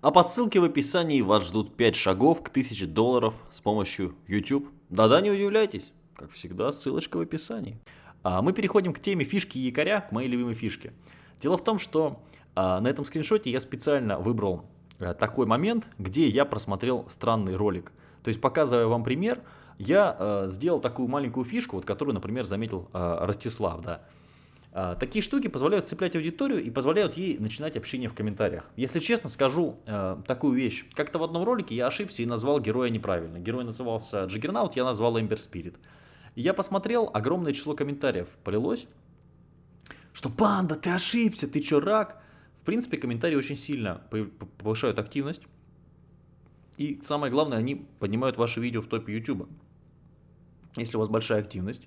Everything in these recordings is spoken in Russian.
А по ссылке в описании вас ждут 5 шагов к 1000 долларов с помощью YouTube. Да-да, не удивляйтесь, как всегда, ссылочка в описании. А мы переходим к теме фишки якоря, к моей любимой фишке. Дело в том, что а, на этом скриншоте я специально выбрал а, такой момент, где я просмотрел странный ролик. То есть, показывая вам пример, я а, сделал такую маленькую фишку, вот, которую, например, заметил а, Ростислав. Да. А, такие штуки позволяют цеплять аудиторию и позволяют ей начинать общение в комментариях. Если честно, скажу э, такую вещь. Как-то в одном ролике я ошибся и назвал героя неправильно. Герой назывался Джиггернаут, я назвал Эмбер Спирит. Я посмотрел, огромное число комментариев полилось, что «Панда, ты ошибся, ты чё, рак?» В принципе, комментарии очень сильно повышают активность. И самое главное, они поднимают ваши видео в топе YouTube. Если у вас большая активность,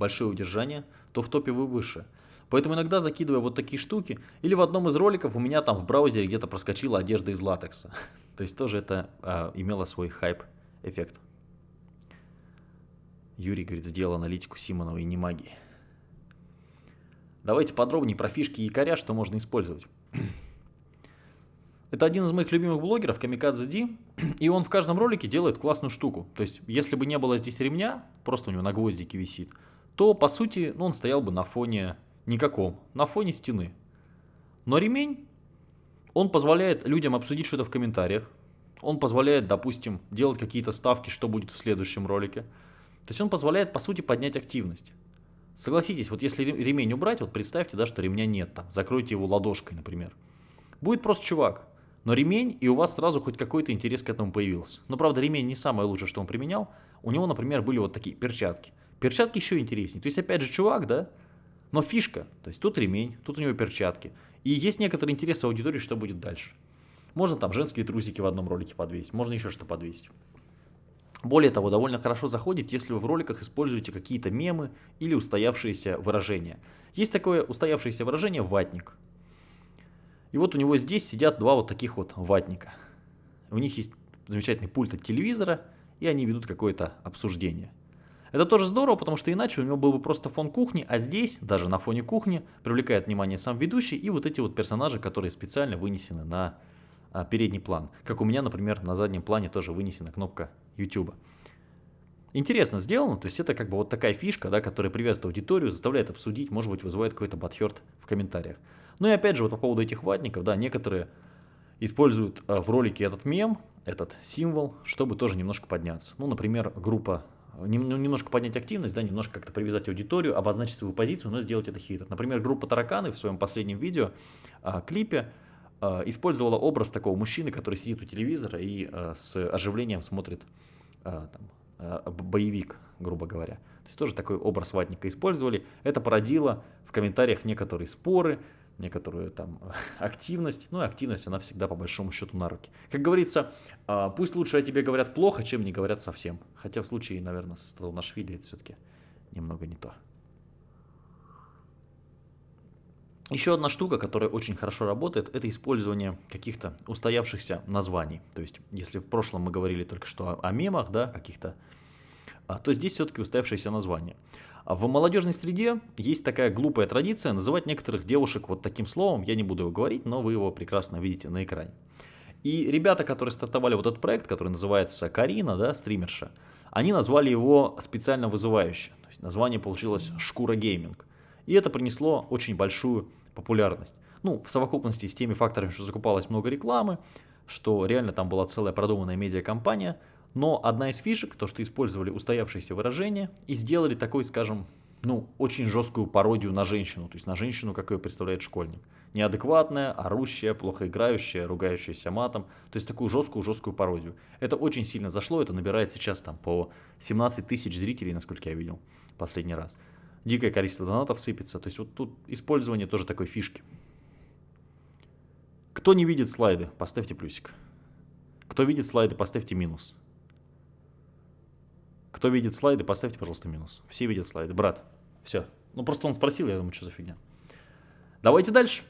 большое удержание, то в топе вы выше. Поэтому иногда закидываю вот такие штуки. Или в одном из роликов у меня там в браузере где-то проскочила одежда из латекса. То есть тоже это а, имело свой хайп-эффект. Юрий говорит, сделал аналитику Симонова и не магии. Давайте подробнее про фишки якоря, что можно использовать. Это один из моих любимых блогеров, Камикадзе Ди, и он в каждом ролике делает классную штуку. То есть, если бы не было здесь ремня, просто у него на гвоздике висит, то, по сути, ну, он стоял бы на фоне Никаком. На фоне стены. Но ремень, он позволяет людям обсудить что-то в комментариях. Он позволяет, допустим, делать какие-то ставки, что будет в следующем ролике. То есть он позволяет, по сути, поднять активность. Согласитесь, вот если ремень убрать, вот представьте, да, что ремня нет там, закройте его ладошкой, например. Будет просто чувак, но ремень, и у вас сразу хоть какой-то интерес к этому появился. Но, правда, ремень не самое лучшее, что он применял. У него, например, были вот такие перчатки. Перчатки еще интереснее. То есть, опять же, чувак, да, но фишка, то есть тут ремень, тут у него перчатки. И есть некоторый интерес аудитории, что будет дальше. Можно там женские трусики в одном ролике подвесить, можно еще что подвесить. Более того, довольно хорошо заходит, если вы в роликах используете какие-то мемы или устоявшиеся выражения. Есть такое устоявшееся выражение «ватник». И вот у него здесь сидят два вот таких вот ватника. У них есть замечательный пульт от телевизора, и они ведут какое-то обсуждение. Это тоже здорово, потому что иначе у него был бы просто фон кухни, а здесь, даже на фоне кухни, привлекает внимание сам ведущий и вот эти вот персонажи, которые специально вынесены на а, передний план. Как у меня, например, на заднем плане тоже вынесена кнопка YouTube. Интересно сделано, то есть это как бы вот такая фишка, да, которая приветствует аудиторию, заставляет обсудить, может быть, вызывает какой-то батхерт в комментариях. Ну и опять же, вот по поводу этих ватников, да, некоторые используют а, в ролике этот мем, этот символ, чтобы тоже немножко подняться. Ну, например, группа немножко поднять активность, да, немножко как-то привязать аудиторию, обозначить свою позицию, но сделать это хитро. Например, группа Тараканы в своем последнем видео, а, клипе, а, использовала образ такого мужчины, который сидит у телевизора и а, с оживлением смотрит там, боевик, грубо говоря. То есть тоже такой образ ватника использовали. Это породило в комментариях некоторые споры, некоторую там активность. Ну и активность, она всегда по большому счету на руки. Как говорится, а, пусть лучше о тебе говорят плохо, чем не говорят совсем. Хотя в случае, наверное, с Талнашвили это все-таки немного не то. Еще одна штука, которая очень хорошо работает, это использование каких-то устоявшихся названий. То есть, если в прошлом мы говорили только что о мемах, да, каких-то, то здесь все-таки устоявшиеся названия. А в молодежной среде есть такая глупая традиция называть некоторых девушек вот таким словом, я не буду его говорить, но вы его прекрасно видите на экране. И ребята, которые стартовали вот этот проект, который называется Карина, да, стримерша, они назвали его специально вызывающе. То есть название получилось «Шкура гейминг». И это принесло очень большую популярность. Ну, в совокупности с теми факторами, что закупалось много рекламы, что реально там была целая продуманная медиакомпания – но одна из фишек, то что использовали устоявшиеся выражения и сделали такой, скажем, ну, очень жесткую пародию на женщину, то есть на женщину, как ее представляет школьник. Неадекватная, орущая, плохо играющая, ругающаяся матом, то есть такую жесткую-жесткую пародию. Это очень сильно зашло, это набирает сейчас там по 17 тысяч зрителей, насколько я видел последний раз. Дикое количество донатов сыпется, то есть вот тут использование тоже такой фишки. Кто не видит слайды, поставьте плюсик. Кто видит слайды, поставьте минус. Кто видит слайды, поставьте, пожалуйста, минус. Все видят слайды. Брат, все. Ну, просто он спросил, я думаю, что за фигня. Давайте дальше.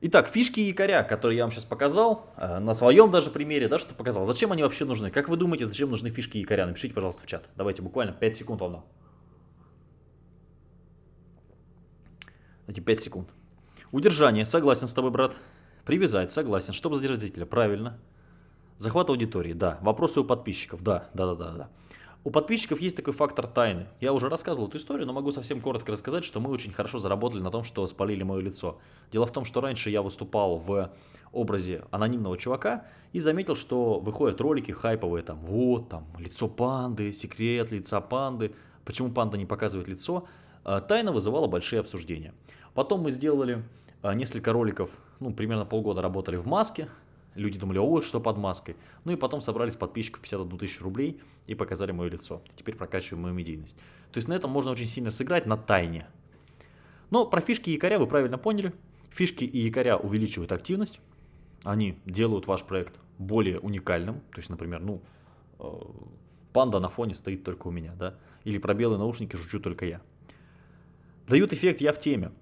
Итак, фишки якоря, которые я вам сейчас показал, э, на своем даже примере, да, что показал. Зачем они вообще нужны? Как вы думаете, зачем нужны фишки якоря? Напишите, пожалуйста, в чат. Давайте буквально 5 секунд вам. Эти 5 секунд. Удержание. Согласен с тобой, брат. Привязать, согласен. Чтобы задержать зрителя, правильно. Захват аудитории, да. Вопросы у подписчиков, да, да, да, да, да. У подписчиков есть такой фактор тайны. Я уже рассказывал эту историю, но могу совсем коротко рассказать, что мы очень хорошо заработали на том, что спалили мое лицо. Дело в том, что раньше я выступал в образе анонимного чувака и заметил, что выходят ролики хайповые, там, вот, там, лицо панды, секрет лица панды, почему панда не показывает лицо. А, тайна вызывала большие обсуждения. Потом мы сделали а, несколько роликов, ну, примерно полгода работали в маске, Люди думали, о, что под маской. Ну и потом собрались подписчиков 51 тысячу рублей и показали мое лицо. Теперь прокачиваем мою медийность. То есть на этом можно очень сильно сыграть на тайне. Но про фишки якоря вы правильно поняли. Фишки и якоря увеличивают активность. Они делают ваш проект более уникальным. То есть, например, ну, э, панда на фоне стоит только у меня, да? Или про белые наушники жучу только я. Дают эффект «я в теме».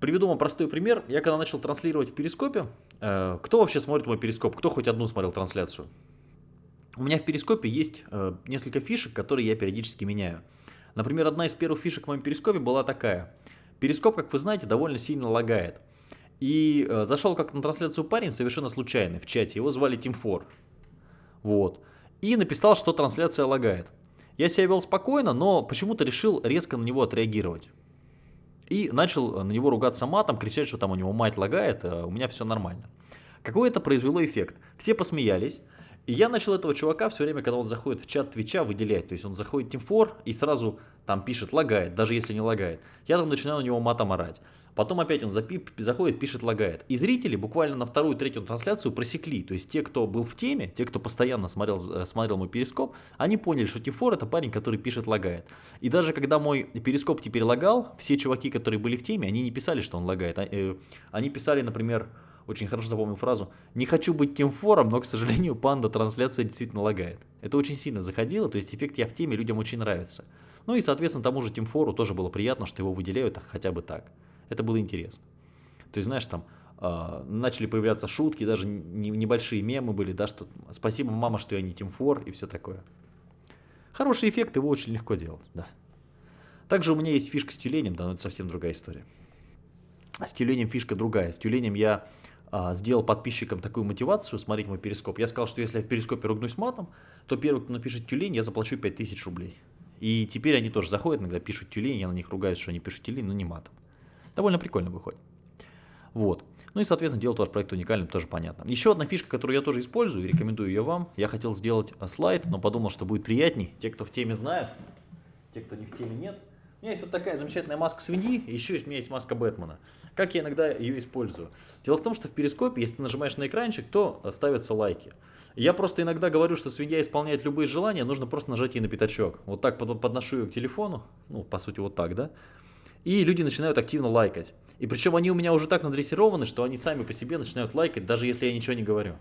Приведу вам простой пример. Я когда начал транслировать в Перископе, Э, кто вообще смотрит мой перископ? Кто хоть одну смотрел трансляцию? У меня в перископе есть э, несколько фишек, которые я периодически меняю. Например, одна из первых фишек в моем перископе была такая. Перископ, как вы знаете, довольно сильно лагает. И э, зашел как на трансляцию парень совершенно случайный в чате. Его звали Тимфор. Вот. И написал, что трансляция лагает. Я себя вел спокойно, но почему-то решил резко на него отреагировать. И начал на него ругаться матом, кричать, что там у него мать лагает, а у меня все нормально. Какой это произвело эффект? Все посмеялись, и я начал этого чувака все время, когда он заходит в чат Твича, выделять. То есть он заходит в Team4 и сразу там пишет лагает, даже если не лагает. Я там начинаю на него матом орать. Потом опять он запип, заходит, пишет, лагает. И зрители буквально на вторую, третью трансляцию просекли. То есть те, кто был в теме, те, кто постоянно смотрел, э, смотрел мой перископ, они поняли, что Тифор это парень, который пишет, лагает. И даже когда мой перископ теперь лагал, все чуваки, которые были в теме, они не писали, что он лагает. А, э, они писали, например, очень хорошо запомнил фразу «Не хочу быть тем фором, но, к сожалению, панда трансляция действительно лагает». Это очень сильно заходило, то есть эффект «Я в теме» людям очень нравится. Ну и, соответственно, тому же Тимфору тоже было приятно, что его выделяют хотя бы так. Это было интересно. То есть, знаешь, там э, начали появляться шутки, даже не, небольшие мемы были, да, что спасибо, мама, что я не Тимфор и все такое. Хороший эффект, его очень легко делать, да. Также у меня есть фишка с тюленем, да, но это совсем другая история. С тюленем фишка другая. С тюленем я а, сделал подписчикам такую мотивацию смотреть мой перископ. Я сказал, что если я в перископе ругнусь матом, то первый, кто напишет тюлень, я заплачу 5000 рублей. И теперь они тоже заходят, иногда пишут тюлень, я на них ругаюсь, что они пишут тюлень, но не матом. Довольно прикольно выходит. Вот. Ну и, соответственно, делать ваш проект уникальным тоже понятно. Еще одна фишка, которую я тоже использую и рекомендую ее вам. Я хотел сделать э, слайд, но подумал, что будет приятней. Те, кто в теме знают, те, кто не в теме нет. У меня есть вот такая замечательная маска свиньи, и еще у меня есть маска Бэтмена. Как я иногда ее использую? Дело в том, что в перископе, если ты нажимаешь на экранчик, то ставятся лайки. Я просто иногда говорю, что свинья исполняет любые желания, нужно просто нажать ей на пятачок. Вот так подношу ее к телефону, ну, по сути, вот так, да? И люди начинают активно лайкать. И причем они у меня уже так надрессированы, что они сами по себе начинают лайкать, даже если я ничего не говорю.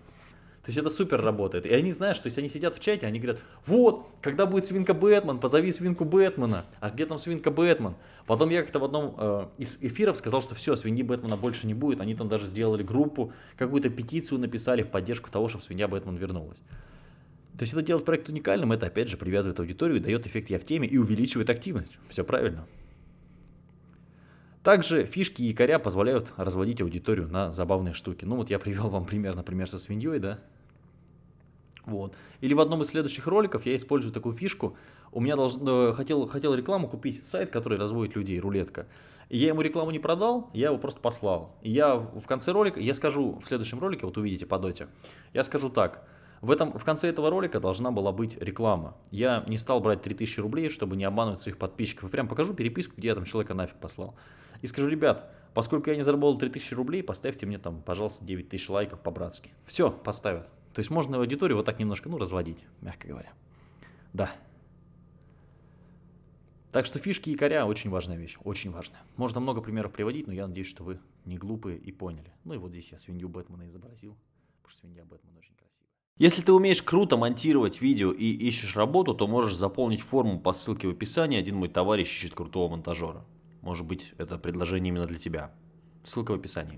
То есть это супер работает. И они знают, что то есть они сидят в чате, они говорят, вот, когда будет свинка Бэтмен, позови свинку Бэтмена. А где там свинка Бэтмен? Потом я как-то в одном э, из эфиров сказал, что все, свиньи Бэтмена больше не будет. Они там даже сделали группу, какую-то петицию написали в поддержку того, чтобы свинья Бэтмен вернулась. То есть это делает проект уникальным, это опять же привязывает аудиторию, дает эффект я в теме и увеличивает активность. Все правильно. Также фишки и якоря позволяют разводить аудиторию на забавные штуки. Ну вот я привел вам пример, например, со свиньей, да. Вот. Или в одном из следующих роликов я использую такую фишку. У меня должен, хотел, хотел рекламу купить сайт, который разводит людей, рулетка. Я ему рекламу не продал, я его просто послал. И я в конце ролика, я скажу в следующем ролике, вот увидите по доте, я скажу так. В, этом, в конце этого ролика должна была быть реклама. Я не стал брать 3000 рублей, чтобы не обманывать своих подписчиков. И прям покажу переписку, где я там человека нафиг послал и скажу, ребят, поскольку я не заработал 3000 рублей, поставьте мне там, пожалуйста, 9000 лайков по-братски. Все, поставят. То есть можно аудиторию вот так немножко, ну, разводить, мягко говоря. Да. Так что фишки и коря очень важная вещь, очень важная. Можно много примеров приводить, но я надеюсь, что вы не глупые и поняли. Ну и вот здесь я свинью Бэтмена изобразил, потому что свинья Бэтмена очень красивая. Если ты умеешь круто монтировать видео и ищешь работу, то можешь заполнить форму по ссылке в описании. Один мой товарищ ищет крутого монтажера. Может быть, это предложение именно для тебя. Ссылка в описании.